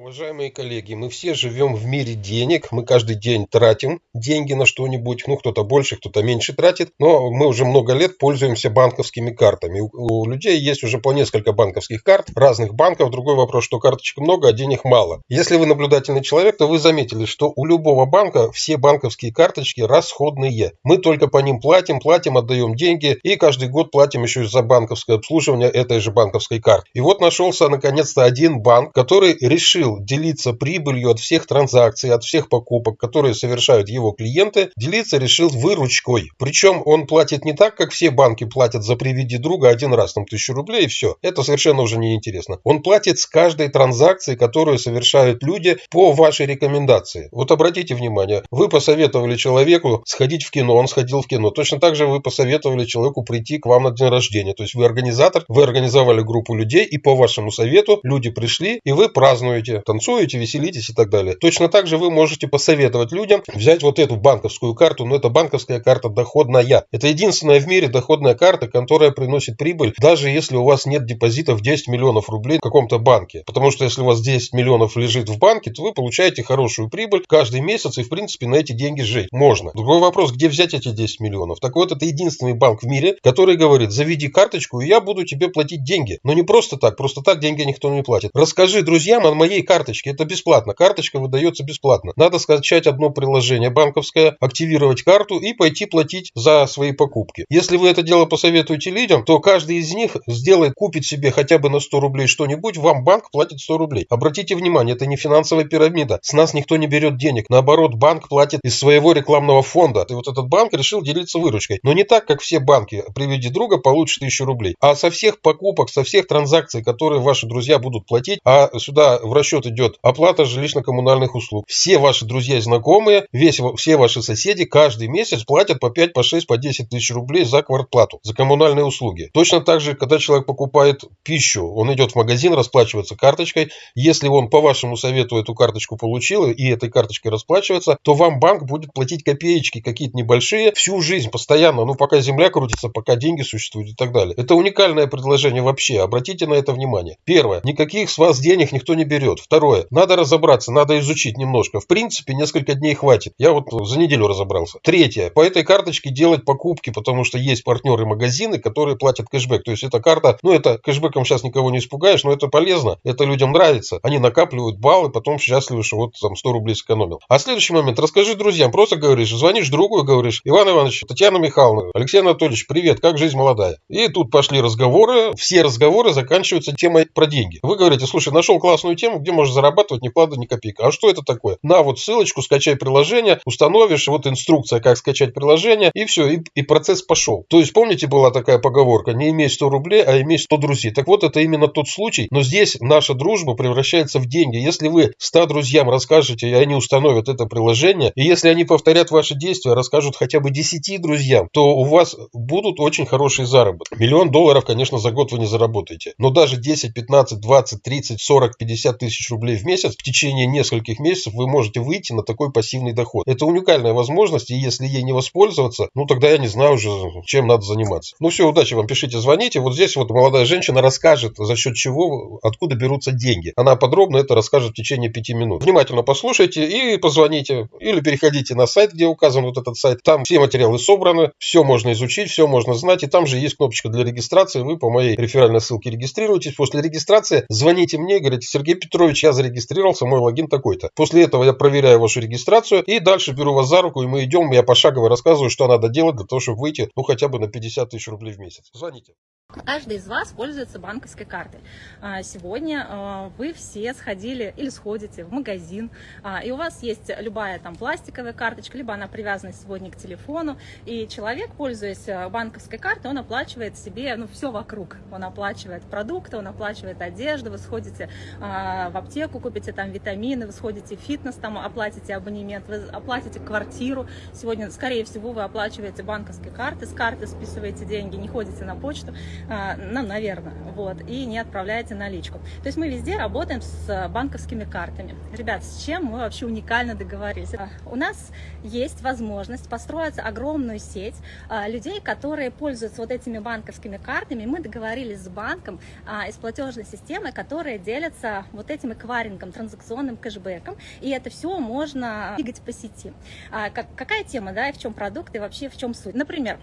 Уважаемые коллеги, мы все живем в мире денег, мы каждый день тратим деньги на что-нибудь, ну кто-то больше, кто-то меньше тратит, но мы уже много лет пользуемся банковскими картами. У, людей есть уже по несколько банковских карт, разных банков. Другой вопрос, что карточек много, а денег мало. Если вы наблюдательный человек, то вы заметили, что у любого банка все банковские карточки расходные. Мы только по ним платим, платим, отдаем деньги и каждый год платим еще за банковское обслуживание этой же банковской карты. И вот нашелся наконец-то один банк, который решил решил делиться прибылью от всех транзакций, от всех покупок, которые совершают его клиенты, делиться решил выручкой. Причем он платит не так, как все банки платят за приведи друга один раз, там тысячу рублей и все. Это совершенно уже не интересно. Он платит с каждой транзакции, которую совершают люди по вашей рекомендации. Вот обратите внимание, вы посоветовали человеку сходить в кино, он сходил в кино. Точно так же вы посоветовали человеку прийти к вам на день рождения. То есть вы организатор, вы организовали группу людей и по вашему совету люди пришли и вы празднуете танцуете, веселитесь и так далее. Точно так же вы можете посоветовать людям взять вот эту банковскую карту, но это банковская карта доходная. Это единственная в мире доходная карта, которая приносит прибыль, даже если у вас нет депозитов 10 миллионов рублей в каком-то банке. Потому что если у вас 10 миллионов лежит в банке, то вы получаете хорошую прибыль каждый месяц и в принципе на эти деньги жить можно. Другой вопрос, где взять эти 10 миллионов? Так вот, это единственный банк в мире, который говорит, заведи карточку, и я буду тебе платить деньги. Но не просто так, просто так деньги никто не платит. Расскажи друзьям о моей карточки. Это бесплатно. Карточка выдается бесплатно. Надо скачать одно приложение банковское, активировать карту и пойти платить за свои покупки. Если вы это дело посоветуете людям, то каждый из них сделает, купит себе хотя бы на 100 рублей что-нибудь, вам банк платит 100 рублей. Обратите внимание, это не финансовая пирамида. С нас никто не берет денег. Наоборот, банк платит из своего рекламного фонда. И вот этот банк решил делиться выручкой. Но не так, как все банки. Приведи друга, получишь 1000 рублей. А со всех покупок, со всех транзакций, которые ваши друзья будут платить, а сюда в расчет счет идет оплата жилищно-коммунальных услуг. Все ваши друзья и знакомые, весь, все ваши соседи каждый месяц платят по 5, по 6, по 10 тысяч рублей за квартплату, за коммунальные услуги. Точно так же, когда человек покупает пищу, он идет в магазин, расплачивается карточкой. Если он по вашему совету эту карточку получил и этой карточкой расплачивается, то вам банк будет платить копеечки какие-то небольшие всю жизнь, постоянно, ну пока земля крутится, пока деньги существуют и так далее. Это уникальное предложение вообще, обратите на это внимание. Первое, никаких с вас денег никто не берет. Второе. Надо разобраться, надо изучить немножко. В принципе, несколько дней хватит. Я вот за неделю разобрался. Третье. По этой карточке делать покупки, потому что есть партнеры магазины, которые платят кэшбэк. То есть эта карта, ну это кэшбэком сейчас никого не испугаешь, но это полезно. Это людям нравится. Они накапливают баллы, потом счастливы, что вот там 100 рублей сэкономил. А следующий момент. Расскажи друзьям. Просто говоришь, звонишь другу и говоришь, Иван Иванович, Татьяна Михайловна, Алексей Анатольевич, привет, как жизнь молодая? И тут пошли разговоры. Все разговоры заканчиваются темой про деньги. Вы говорите, слушай, нашел классную тему, где можешь зарабатывать ни вклада, ни копейка. А что это такое? На вот ссылочку, скачай приложение, установишь, вот инструкция, как скачать приложение, и все, и, и процесс пошел. То есть, помните, была такая поговорка, не имей 100 рублей, а имей 100 друзей. Так вот, это именно тот случай, но здесь наша дружба превращается в деньги. Если вы 100 друзьям расскажете, и они установят это приложение, и если они повторят ваши действия, расскажут хотя бы 10 друзьям, то у вас будут очень хорошие заработки. Миллион долларов, конечно, за год вы не заработаете, но даже 10, 15, 20, 30, 40, 50 тысяч рублей в месяц в течение нескольких месяцев вы можете выйти на такой пассивный доход. Это уникальная возможность, и если ей не воспользоваться, ну тогда я не знаю уже, чем надо заниматься. Ну все, удачи вам, пишите, звоните. Вот здесь вот молодая женщина расскажет, за счет чего, откуда берутся деньги. Она подробно это расскажет в течение пяти минут. Внимательно послушайте и позвоните. Или переходите на сайт, где указан вот этот сайт. Там все материалы собраны, все можно изучить, все можно знать. И там же есть кнопочка для регистрации. Вы по моей реферальной ссылке регистрируетесь. После регистрации звоните мне, говорите, Сергей Петрович, я зарегистрировался зарегистрировался, мой логин такой-то. После этого я проверяю вашу регистрацию и дальше беру вас за руку, и мы идем, я пошагово рассказываю, что надо делать для того, чтобы выйти, ну, хотя бы на 50 тысяч рублей в месяц. Звоните. Каждый из вас пользуется банковской картой. А, сегодня а, вы все сходили или сходите в магазин, а, и у вас есть любая там пластиковая карточка, либо она привязана сегодня к телефону, и человек, пользуясь банковской картой, он оплачивает себе ну, все вокруг. Он оплачивает продукты, он оплачивает одежду, вы сходите в аптеку, купите там витамины, вы сходите в фитнес, там оплатите абонемент, вы оплатите квартиру. Сегодня, скорее всего, вы оплачиваете банковской карты, с карты списываете деньги, не ходите на почту. Ну, наверное, вот, и не отправляете наличку. То есть мы везде работаем с банковскими картами. Ребят, с чем мы вообще уникально договорились? У нас есть возможность построить огромную сеть людей, которые пользуются вот этими банковскими картами. Мы договорились с банком и с платежной системой, которые делятся вот этим эквайрингом, транзакционным кэшбэком, и это все можно двигать по сети. Какая тема, да, и в чем продукт, и вообще в чем суть? Например,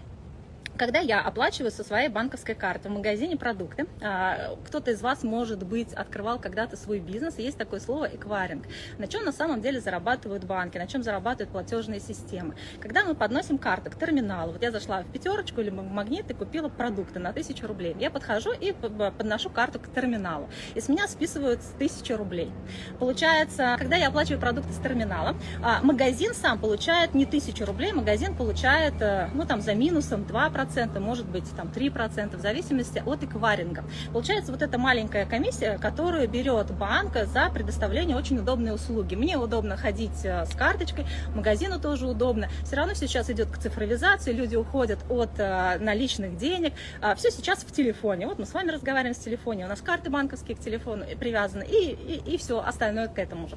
когда я оплачиваю со своей банковской карты в магазине продукты, а, кто-то из вас, может быть, открывал когда-то свой бизнес, есть такое слово эквайринг. На чем на самом деле зарабатывают банки, на чем зарабатывают платежные системы. Когда мы подносим карты к терминалу, вот я зашла в пятерочку или в магнит и купила продукты на тысячу рублей, я подхожу и подношу карту к терминалу, и с меня списывают тысячу рублей. Получается, когда я оплачиваю продукты с терминала, а, магазин сам получает не тысячу рублей, магазин получает, э, ну там за минусом 2%, 2%, может быть там 3%, в зависимости от эквайринга. Получается вот эта маленькая комиссия, которую берет банк за предоставление очень удобной услуги. Мне удобно ходить э, с карточкой, магазину тоже удобно. Все равно сейчас идет к цифровизации, люди уходят от э, наличных денег. А, Все сейчас в телефоне. Вот мы с вами разговариваем с телефоне, у нас карты банковские к телефону привязаны, и, и, и все остальное к этому же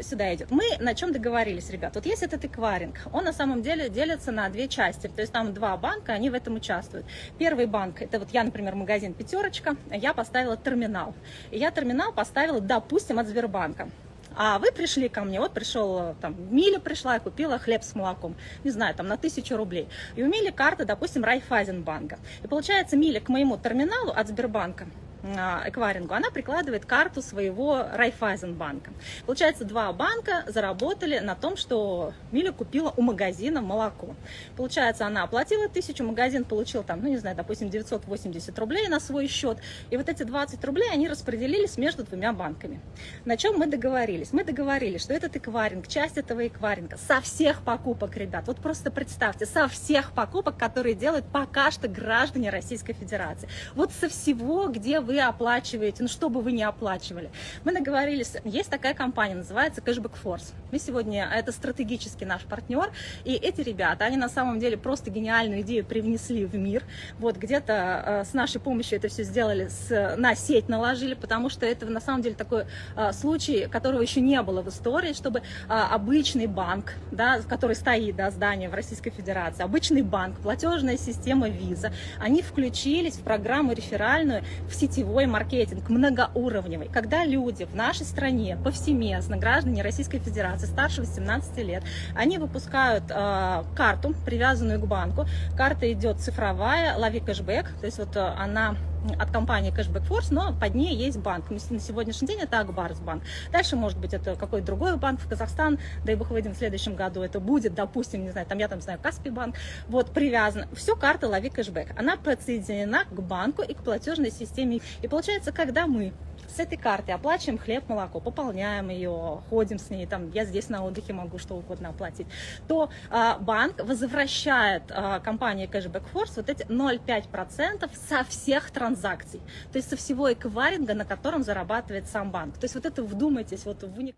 сюда идет. Мы на чем договорились, ребят? Вот есть этот эквайринг, он на самом деле делится на две части. То есть там два банка, они в этом участвуют. Первый банк, это вот я, например, магазин «Пятерочка», я поставила терминал. И я терминал поставила, допустим, от Сбербанка. А вы пришли ко мне, вот пришел, там, Миля пришла и купила хлеб с молоком, не знаю, там, на тысячу рублей. И у Мили карта, допустим, Райфайзенбанка. И получается, Миля к моему терминалу от Сбербанка а, эквайрингу, она прикладывает карту своего Райфайзенбанка. Получается, два банка заработали на том, что Миля купила у магазина молоко. Получается, она оплатила тысячу, магазин получил там, ну не знаю, допустим, 980 рублей на свой счет. И вот эти 20 рублей они распределились между двумя банками. На чем мы договорились? Мы договорились, что этот эквайринг, часть этого эквайринга со всех покупок, ребят, вот просто представьте, со всех покупок, которые делают пока что граждане Российской Федерации. Вот со всего, где вы вы оплачиваете, ну что бы вы ни оплачивали. Мы договорились, есть такая компания, называется Cashback Force. Мы сегодня, это стратегический наш партнер, и эти ребята, они на самом деле просто гениальную идею привнесли в мир. Вот где-то э, с нашей помощью это все сделали, с, на сеть наложили, потому что это на самом деле такой э, случай, которого еще не было в истории, чтобы э, обычный банк, да, который стоит, да, здание в Российской Федерации, обычный банк, платежная система Visa, они включились в программу реферальную в сети сетевой маркетинг, многоуровневый, когда люди в нашей стране повсеместно, граждане Российской Федерации старше 18 лет, они выпускают э, карту, привязанную к банку. Карта идет цифровая, лови кэшбэк, то есть вот э, она от компании Cashback Force, но под ней есть банк. На сегодняшний день это Акбарсбанк. Дальше, может быть, это какой-то другой банк в Казахстан, дай бог выйдем в следующем году, это будет, допустим, не знаю, там я там знаю, Каспий банк, вот, привязан. Все, карта лови кэшбэк. Она подсоединена к банку и к платежной системе. И получается, когда мы с этой карты оплачиваем хлеб, молоко, пополняем ее, ходим с ней, там, я здесь на отдыхе могу что угодно оплатить, то а, банк возвращает а, компании Cashback Force вот эти 0,5% со всех транзакций, то есть со всего эквайринга, на котором зарабатывает сам банк. То есть вот это вдумайтесь, вот в уник...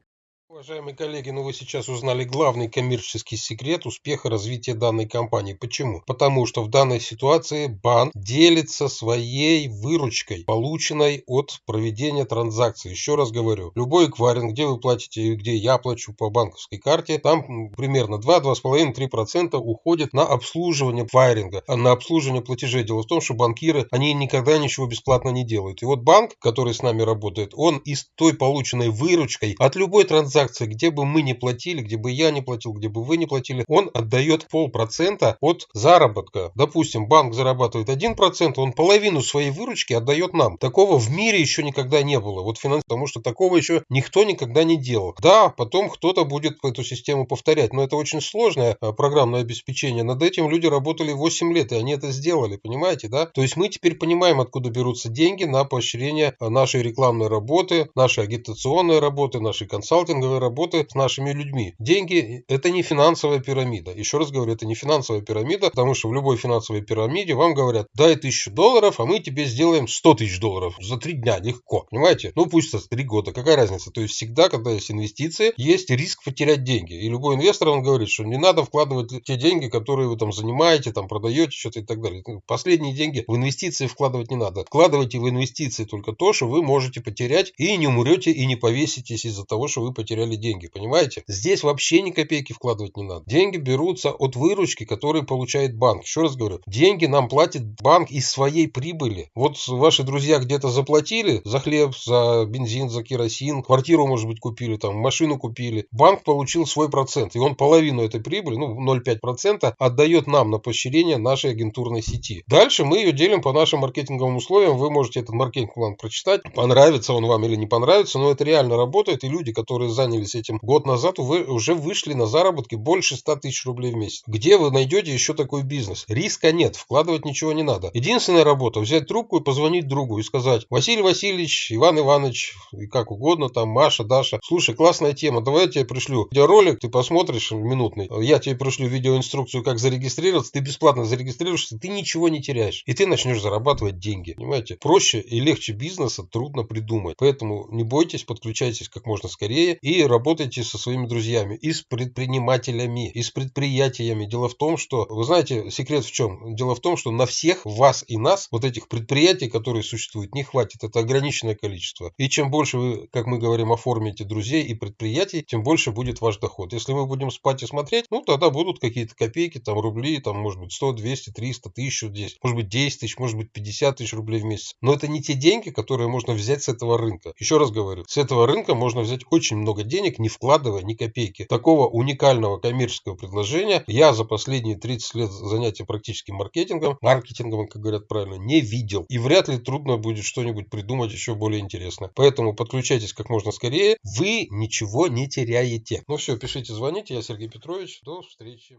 Уважаемые коллеги, ну вы сейчас узнали главный коммерческий секрет успеха развития данной компании. Почему? Потому что в данной ситуации банк делится своей выручкой, полученной от проведения транзакций. Еще раз говорю, любой эквайринг, где вы платите, где я плачу по банковской карте, там примерно 2-2,5-3% уходит на обслуживание эквайринга, а на обслуживание платежей. Дело в том, что банкиры, они никогда ничего бесплатно не делают. И вот банк, который с нами работает, он из той полученной выручкой от любой транзакции транзакции, где бы мы не платили, где бы я не платил, где бы вы не платили, он отдает полпроцента от заработка. Допустим, банк зарабатывает 1%, он половину своей выручки отдает нам. Такого в мире еще никогда не было. Вот финанс, потому что такого еще никто никогда не делал. Да, потом кто-то будет эту систему повторять, но это очень сложное а, программное обеспечение. Над этим люди работали 8 лет, и они это сделали, понимаете, да? То есть мы теперь понимаем, откуда берутся деньги на поощрение а, нашей рекламной работы, нашей агитационной работы, нашей консалтинговой маркетинговой работы с нашими людьми. Деньги – это не финансовая пирамида. Еще раз говорю, это не финансовая пирамида, потому что в любой финансовой пирамиде вам говорят, дай тысячу долларов, а мы тебе сделаем 100 тысяч долларов за три дня, легко. Понимаете? Ну пусть это три года, какая разница? То есть всегда, когда есть инвестиции, есть риск потерять деньги. И любой инвестор, он говорит, что не надо вкладывать те деньги, которые вы там занимаете, там продаете, что-то и так далее. Ну, последние деньги в инвестиции вкладывать не надо. Вкладывайте в инвестиции только то, что вы можете потерять и не умрете и не повеситесь из-за того, что вы потеряли деньги. Понимаете? Здесь вообще ни копейки вкладывать не надо. Деньги берутся от выручки, которые получает банк. Еще раз говорю, деньги нам платит банк из своей прибыли. Вот ваши друзья где-то заплатили за хлеб, за бензин, за керосин, квартиру, может быть, купили, там, машину купили. Банк получил свой процент, и он половину этой прибыли, ну, 0,5% отдает нам на поощрение нашей агентурной сети. Дальше мы ее делим по нашим маркетинговым условиям. Вы можете этот маркетинг-план прочитать. Понравится он вам или не понравится, но это реально работает. И люди, которые занялись этим год назад, уже вышли на заработки больше 100 тысяч рублей в месяц. Где вы найдете еще такой бизнес? Риска нет, вкладывать ничего не надо. Единственная работа взять трубку и позвонить другу и сказать, Василий Васильевич, Иван Иванович, и как угодно, там Маша, Даша, слушай, классная тема, давай я тебе пришлю видеоролик, ты посмотришь минутный, я тебе пришлю видеоинструкцию, как зарегистрироваться, ты бесплатно зарегистрируешься, ты ничего не теряешь. И ты начнешь зарабатывать деньги. Понимаете? Проще и легче бизнеса трудно придумать. Поэтому не бойтесь, подключайтесь как можно скорее и работайте со своими друзьями и с предпринимателями, и с предприятиями. Дело в том, что, вы знаете, секрет в чем? Дело в том, что на всех вас и нас, вот этих предприятий, которые существуют, не хватит. Это ограниченное количество. И чем больше вы, как мы говорим, оформите друзей и предприятий, тем больше будет ваш доход. Если мы будем спать и смотреть, ну тогда будут какие-то копейки, там рубли, там может быть 100, 200, 300, 1000, 10, может быть 10 тысяч, может быть 50 тысяч рублей в месяц. Но это не те деньги, которые можно взять с этого рынка. Еще раз говорю, с этого рынка можно взять очень денег, не вкладывая ни копейки. Такого уникального коммерческого предложения я за последние 30 лет занятия практическим маркетингом, маркетингом, как говорят правильно, не видел. И вряд ли трудно будет что-нибудь придумать еще более интересное. Поэтому подключайтесь как можно скорее. Вы ничего не теряете. Ну все, пишите, звоните. Я Сергей Петрович. До встречи.